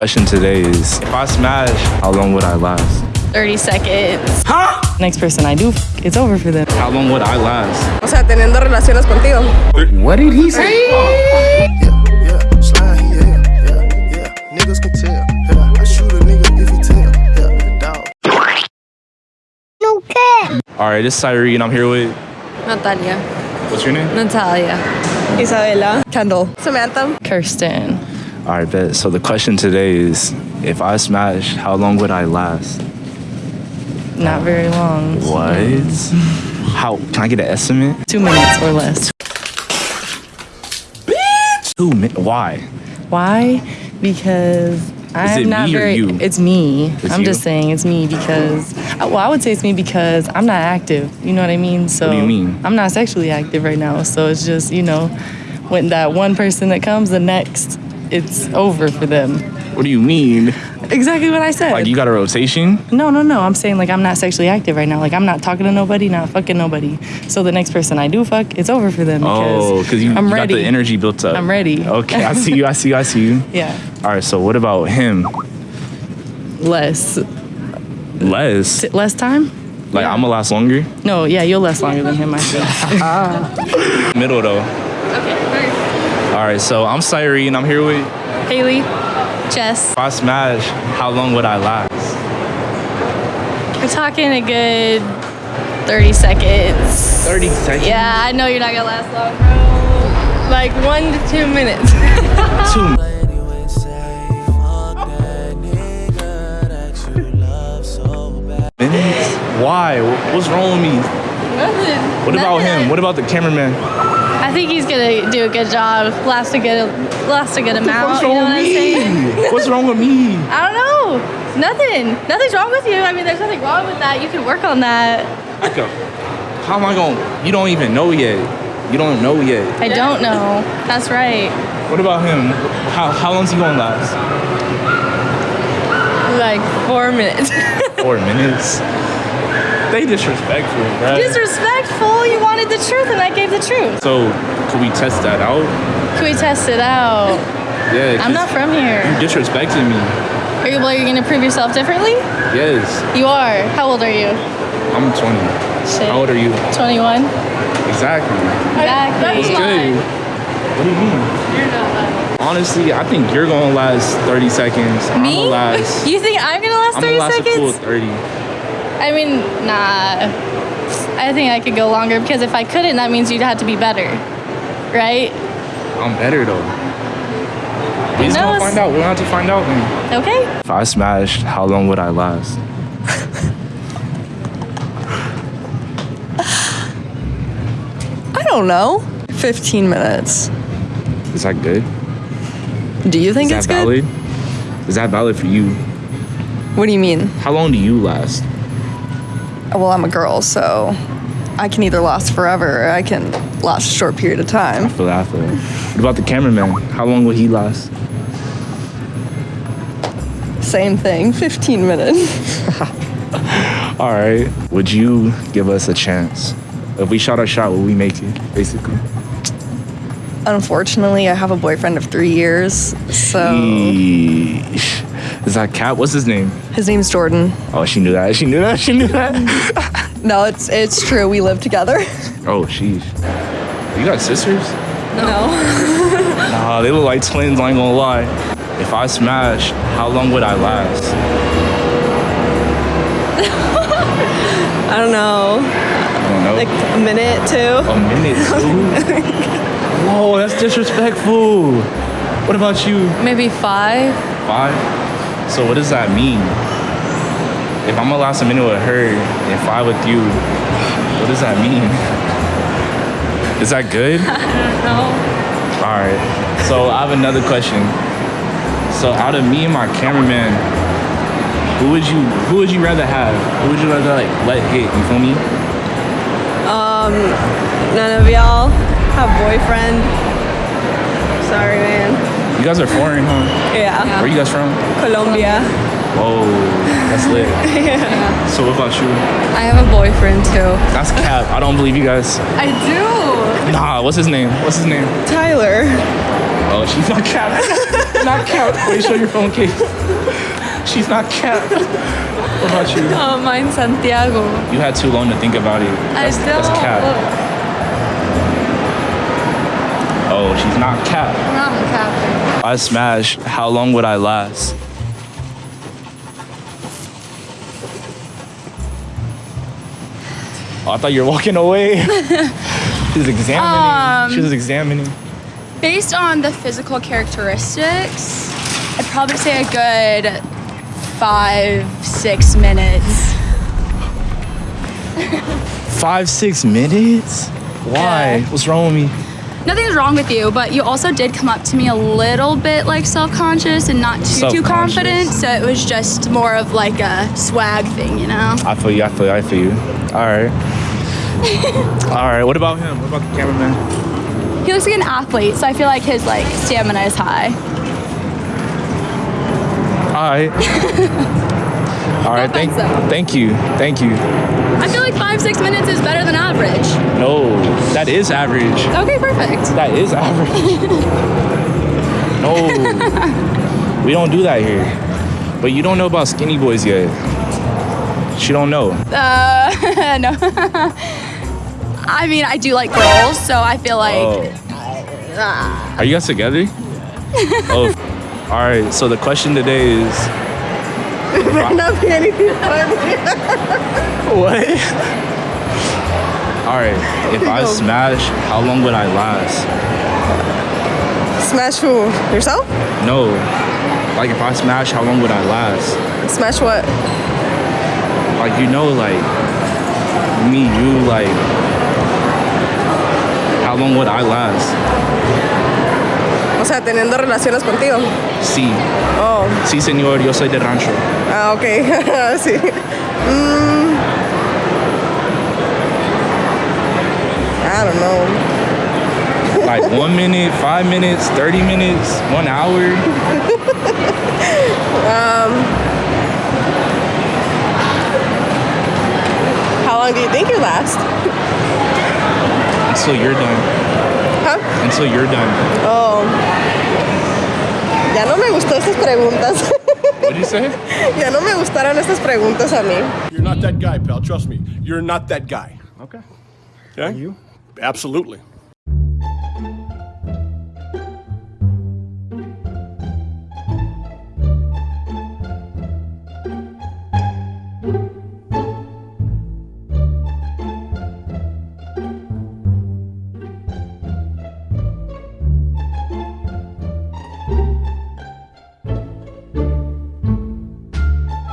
Question today is if I smash, how long would I last? 30 seconds. Huh? Next person I do, f- it's over for them. How long would I last? O sea, teniendo relaciones contigo. What did he say? yeah, slide, yeah, yeah, yeah. Niggas can tell. Yeah, I shoot a nigga if he tell. Yeah, dog. All right, this is Cyrene. I'm here with. Natalia. What's your name? Natalia. Isabella. Kendall. Samantha. Kirsten. All right, bet. So the question today is if I smash, how long would I last? Not very long. What? How? Can I get an estimate? Two minutes or less. Bitch! Two minutes. Why? Why? Because I'm it not me or very. you? It's me. It's I'm you? just saying it's me because. uh, Well, I would say it's me because I'm not active. You know what I mean? So What do you mean? I'm not sexually active right now. So it's just you know, when that one person that comes, the next, it's over for them. What do you mean? Exactly what I said. Like you got a rotation? No, no, no. I'm saying like I'm not sexually active right now. Like I'm not talking to nobody, not fucking nobody. So the next person I do fuck, it's over for them because Oh, because you, I'm you got ready. the energy built up. I'm ready. Okay, I see you. I see you. I see you. Yeah, All right. So what about him? less Less. T- less time. Like I'm gonna last longer. No, yeah, you'll last longer than him. I think. Middle though. Okay. All right. So I'm Cyrene. I'm here with. Haley. Jess. If I smash, how long would I last? We're talking a good 30 seconds. 30 seconds. Yeah, I know you're not gonna last long, bro. Like one to two minutes. Two. minutes? Why? What's wrong with me? Nothing. What about Nothing. him? What about the cameraman? I think he's gonna do a good job. Last a good, last a good amount. What's wrong with me? What's wrong with me? I don't know. Nothing. Nothing's wrong with you. I mean, there's nothing wrong with that. You can work on that. I go. How am I going? You don't even know yet. You don't know yet. I don't know. That's right. What about him? How how long's he gonna last? Like four minutes. Four minutes. They disrespectful, right? Disrespectful. You wanted the truth, and I gave the truth. so, can we test that out? Can we test it out? Yeah. I'm not from here. You disrespected me. Are you, well, you're gonna prove yourself differently? Yes. You are. How old are you? I'm 20. Shit. How old are you? 21. Exactly. Exactly. Good. What do you mean? You're not lying. Honestly, I think you're gonna last 30 seconds. Me? You think I'm gonna last 30 I'm 30 gonna last a full seconds? 30. I mean, nah. I think I could go longer because if I couldn't, that means you'd have to be better. Right? I'm better though. We just gonna find out. We're gonna have to find out then. Okay. If I smashed, how long would I last? I don't know. 15 minutes. Is that good? Do you think Is it's that good? valid? Is that valid for you? What do you mean? How long do you last? Well, I'm a girl, so I can either last forever or I can last a short period of time. I feel that. I feel. What about the cameraman? How long will he last? Same thing, 15 minutes. All right. Would you give us a chance? If we shot our shot, would we make it? Basically. Unfortunately, I have a boyfriend of three years, so. Is that Cat? What's his name? his name's Jordan. Oh, she knew that. She knew that. She knew that. No, it's it's true. We live together. oh, sheesh. You got sisters? No. Nah, they look like twins. I ain't gonna lie. If I smash, how long would I last? I don't know. I don't know. Like a minute, two. a minute. Two? Whoa, that's disrespectful. What about you? Maybe five. Five? So what does that mean? If I'm gonna last a minute with her and five with you, what does that mean? Is that good? No. All right. So I have another question. So out of me and my cameraman, who would you who would you rather have? Who would you rather like let hit? You feel me? Um, None of y'all have boyfriend. Sorry, man. You guys are foreign, huh? Yeah. Where you guys from? Colombia. Whoa, that's lit. Yeah. So what about you? I have a boyfriend too. That's cap. I don't believe you guys. I do. Nah, what's his name? What's his name? Tyler. Oh, she's not cap. not cap. Wait, show your phone case. She's not cap. What about you? Oh, mine's Santiago. You had too long to think about it. I That's, still that's cap. Oh, she's not cap. If I smash, how long would I last? Oh, I thought you were walking away. She's examining. Um, she was examining. Based on the physical characteristics, I'd probably say a good five, six minutes. Five, six minutes? Why? Yeah. What's wrong with me? Nothing's wrong with you, but you also did come up to me a little bit like self-conscious and not too too confident. So it was just more of like a swag thing, you know. I feel you. I feel you. I feel you. All right. All right. What about him? What about the cameraman? He looks like an athlete, so I feel like his like stamina is high. All right. All right. Thank, so. thank you. Thank you. I feel like five six minutes is better than average. No, that is average. Okay, perfect. That is average. no, we don't do that here. But you don't know about skinny boys yet. She don't know. Uh, no. I mean, I do like girls, so I feel like Oh. Are you guys together? oh. All right. So the question today is. Not be anything funny. What? All right. If I smash, how long would I last? Smash who? Yourself? No. Like if I smash, how long would I last? Smash what? Like you know, like me, you, like how long would I last? O sea, teniendo relaciones contigo. Sí, Oh, sí, señor. Yo soy de rancho. ah, ok. sí. Mm. I don't know. Like one minute, five minutes, thirty minutes, one hour. How long do you think you last? Until you're done. Huh? Until you're done. Oh. Ya no me gustó estas preguntas. What did you say? ya no me gustaron estas preguntas a mí. You're not that guy, pal. Trust me. You're not that guy. Okay. Okay? You? Absolutely.